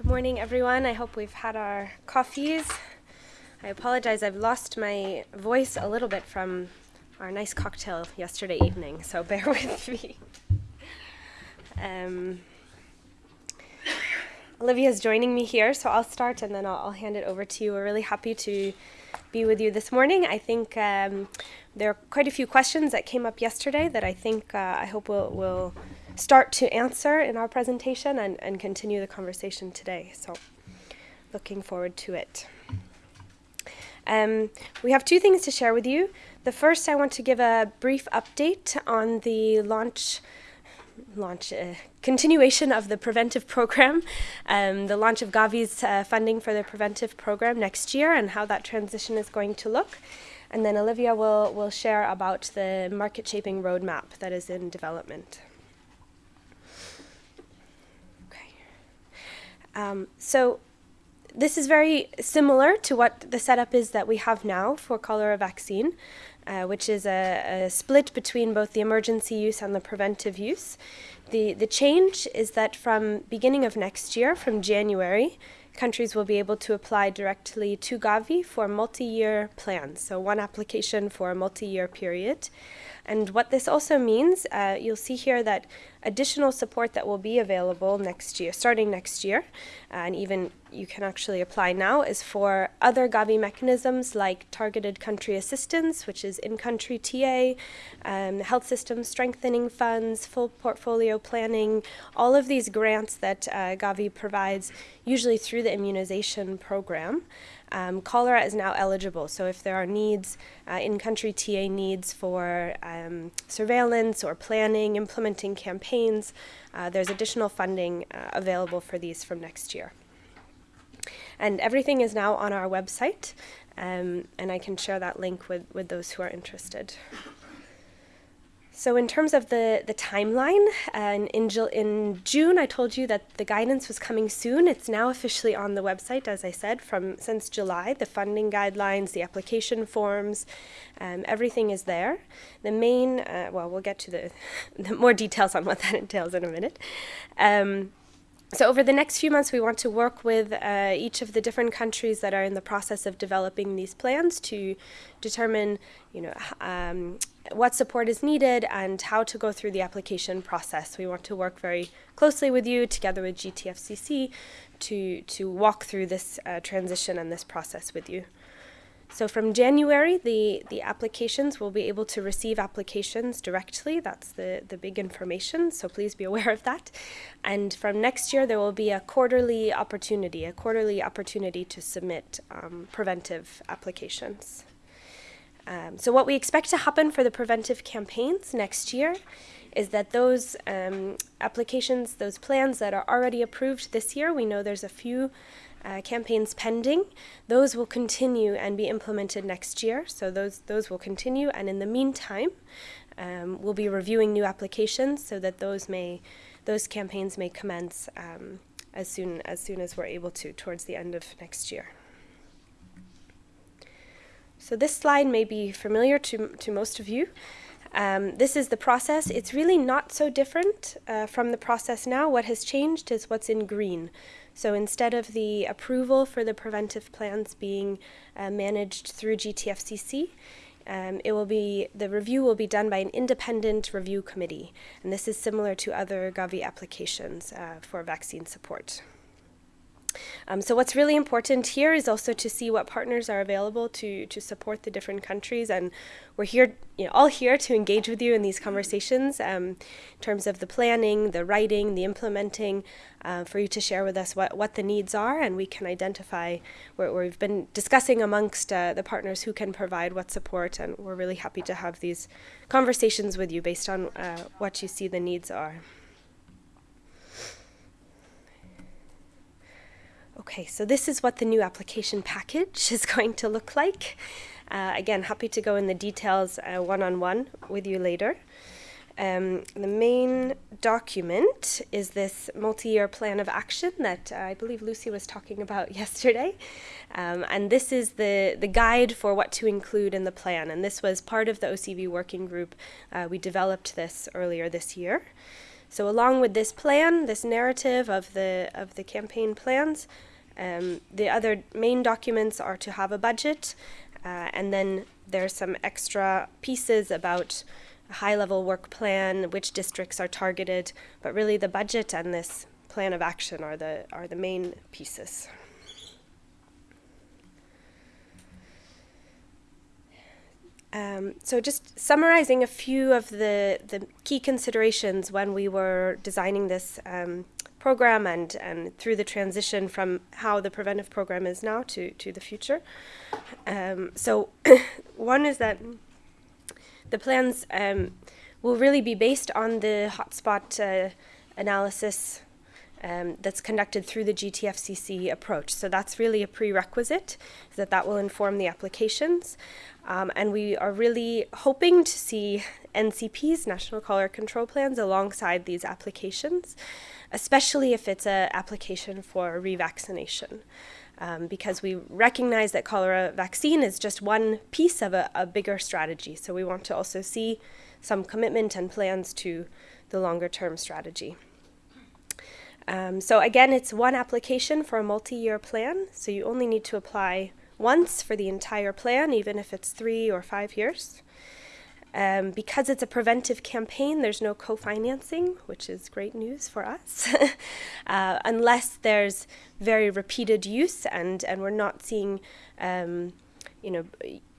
Good morning, everyone. I hope we've had our coffees. I apologize, I've lost my voice a little bit from our nice cocktail yesterday evening, so bear with me. Um, Olivia is joining me here, so I'll start and then I'll, I'll, hand it over to you. We're really happy to be with you this morning. I think um, there are quite a few questions that came up yesterday that I think uh, I hope will will start to answer in our presentation and, and continue the conversation today. So looking forward to it. Um, we have two things to share with you. The first, I want to give a brief update on the launch launch uh, continuation of the preventive program, um, the launch of Gavi's uh, funding for the preventive program next year and how that transition is going to look. And then Olivia will, will share about the market shaping roadmap that is in development. Um, so this is very similar to what the setup is that we have now for cholera vaccine, uh, which is a, a, split between both the emergency use and the preventive use. The, the change is that from beginning of next year, from January, countries will be able to apply directly to Gavi for multi-year plans, so one application for a multi-year period. And what this also means, uh, you'll see here that additional support that will be available next year, starting next year, and even you can actually apply now, is for other Gavi mechanisms like targeted country assistance, which is in-country TA, um, health system strengthening funds, full portfolio planning, all of these grants that uh, Gavi provides, usually through the immunization program. Um, cholera is now eligible, so if there are needs, uh, in-country TA needs for um, surveillance or planning, implementing campaigns, uh, there's additional funding uh, available for these from next year. And everything is now on our website, um, and I can share that link with, with those who are interested. So in terms of the, the timeline, uh, in, in June I told you that the guidance was coming soon. It's now officially on the website, as I said, from since July. The funding guidelines, the application forms, um, everything is there. The main, uh, well, we'll get to the, the, more details on what that entails in a minute. Um, so over the next few months, we want to work with uh, each of the different countries that are in the process of developing these plans to determine, you know, um, what support is needed and how to go through the application process. We want to work very closely with you, together with GTFCC, to to walk through this uh, transition and this process with you. So from January, the, the applications will be able to receive applications directly. That's the, the big information, so please be aware of that. And from next year, there will be a quarterly opportunity, a quarterly opportunity to submit um, preventive applications. Um, so what we expect to happen for the preventive campaigns next year is that those um, applications, those plans that are already approved this year, we know there's a few uh, campaigns pending. Those will continue and be implemented next year. So those, those will continue. And in the meantime, um, we'll be reviewing new applications so that those may, those campaigns may commence um, as soon as soon as we're able to towards the end of next year. So this slide may be familiar to, to most of you. Um, this is the process. It's really not so different uh, from the process now. What has changed is what's in green. So instead of the approval for the preventive plans being uh, managed through GTFCC, um, it will be the review will be done by an independent review committee, and this is similar to other Gavi applications uh, for vaccine support. Um, so what's really important here is also to see what partners are available to, to support the different countries. And we're here, you know, all here to engage with you in these conversations um, in terms of the planning, the writing, the implementing, uh, for you to share with us what, what the needs are. And we can identify where, where we've been discussing amongst uh, the partners who can provide what support. And we're really happy to have these conversations with you based on uh, what you see the needs are. Okay, so this is what the new application package is going to look like. Uh, again, happy to go in the details one-on-one uh, -on -one with you later. Um, the main document is this multi-year plan of action that uh, I believe Lucy was talking about yesterday. Um, and this is the, the guide for what to include in the plan. And this was part of the OCV working group. Uh, we developed this earlier this year. So along with this plan, this narrative of the of the campaign plans, um, the other main documents are to have a budget, uh, and then there's some extra pieces about a high-level work plan, which districts are targeted, but really the budget and this plan of action are the are the main pieces. Um, so just summarizing a few of the, the key considerations when we were designing this um, program and, and through the transition from how the preventive program is now to, to the future. Um, so one is that the plans um, will really be based on the hotspot uh, analysis um, that's conducted through the GTFCC approach. So that's really a prerequisite, that that will inform the applications. Um, and we are really hoping to see NCPs, National Cholera Control Plans, alongside these applications, especially if it's an application for revaccination. Um, because we recognize that cholera vaccine is just one piece of a, a bigger strategy. So we want to also see some commitment and plans to the longer term strategy. Um, so again, it's one application for a multi-year plan. So you only need to apply once for the entire plan, even if it's three or five years. Um, because it's a preventive campaign, there's no co-financing, which is great news for us, uh, unless there's very repeated use and, and we're not seeing um, you know,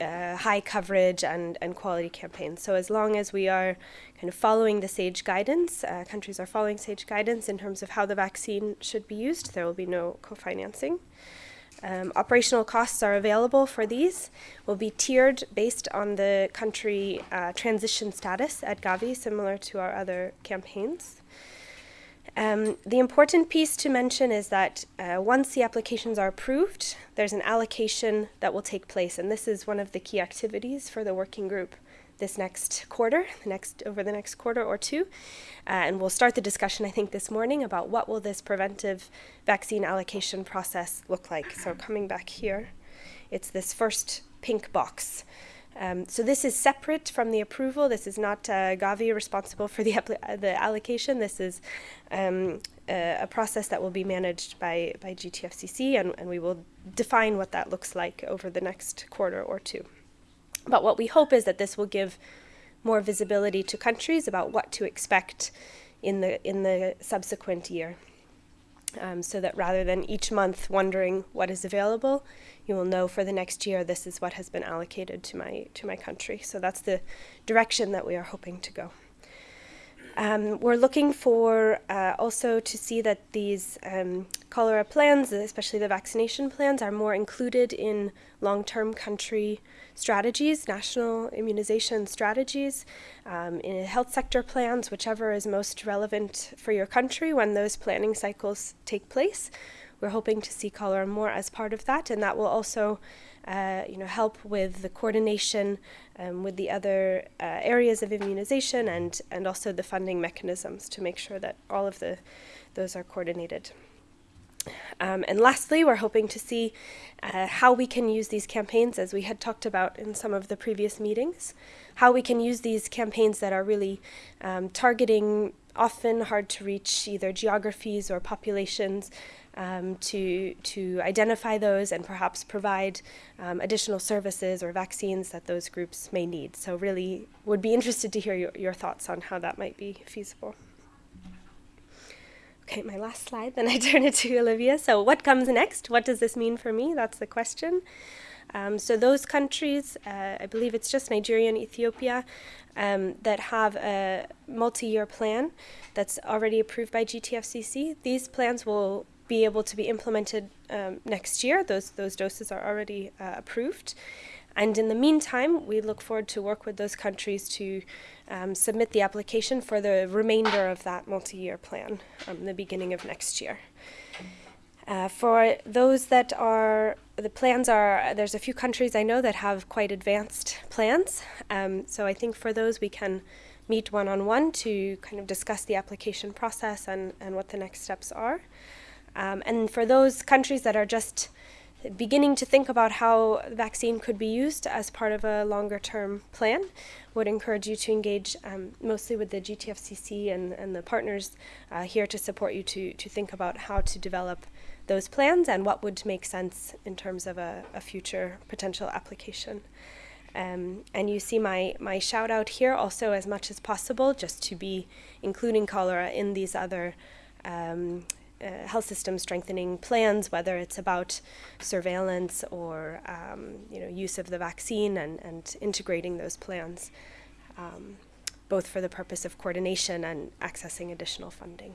uh, high coverage and, and quality campaigns. So as long as we are kind of following the SAGE guidance, uh, countries are following SAGE guidance in terms of how the vaccine should be used, there will be no co-financing. Um, operational costs are available for these, will be tiered based on the country uh, transition status at Gavi, similar to our other campaigns. Um, the important piece to mention is that uh, once the applications are approved, there's an allocation that will take place, and this is one of the key activities for the working group this next quarter, next over the next quarter or two, uh, and we'll start the discussion I think this morning about what will this preventive vaccine allocation process look like. So coming back here, it's this first pink box. Um, so this is separate from the approval. This is not uh, Gavi responsible for the, the allocation. This is um, a, a, process that will be managed by, by GTFCC, and, and we will define what that looks like over the next quarter or two. But what we hope is that this will give more visibility to countries about what to expect in the, in the subsequent year. Um, so that rather than each month wondering what is available, you will know for the next year this is what has been allocated to my to my country. So that's the direction that we are hoping to go. Um, we're looking for uh, also to see that these um, cholera plans, especially the vaccination plans, are more included in long-term country strategies, national immunization strategies, um, in health sector plans, whichever is most relevant for your country when those planning cycles take place. We're hoping to see cholera more as part of that, and that will also uh, you know, help with the coordination um, with the other uh, areas of immunization and, and also the funding mechanisms to make sure that all of the, those are coordinated. Um, and lastly, we're hoping to see uh, how we can use these campaigns, as we had talked about in some of the previous meetings, how we can use these campaigns that are really um, targeting often hard to reach either geographies or populations um, to, to identify those and perhaps provide um, additional services or vaccines that those groups may need. So really would be interested to hear your, your thoughts on how that might be feasible. Okay, my last slide, then I turn it to Olivia. So what comes next? What does this mean for me? That's the question. Um, so those countries, uh, I believe it's just Nigeria and Ethiopia, um, that have a multi-year plan that's already approved by GTFCC. These plans will be able to be implemented um, next year. Those, those doses are already uh, approved. And in the meantime, we look forward to work with those countries to um, submit the application for the remainder of that multi-year plan um, the beginning of next year. Uh, for those that are, the plans are, there's a few countries I know that have quite advanced plans. Um, so I think for those we can meet one-on-one -on -one to kind of discuss the application process and, and what the next steps are. Um, and for those countries that are just beginning to think about how vaccine could be used as part of a longer term plan. Would encourage you to engage um, mostly with the GTFCC and, and the partners uh, here to support you to, to think about how to develop those plans and what would make sense in terms of a, a future potential application. Um, and you see my, my shout out here also as much as possible just to be including cholera in these other um, uh, health system strengthening plans, whether it's about surveillance or um, you know use of the vaccine and, and integrating those plans, um, both for the purpose of coordination and accessing additional funding.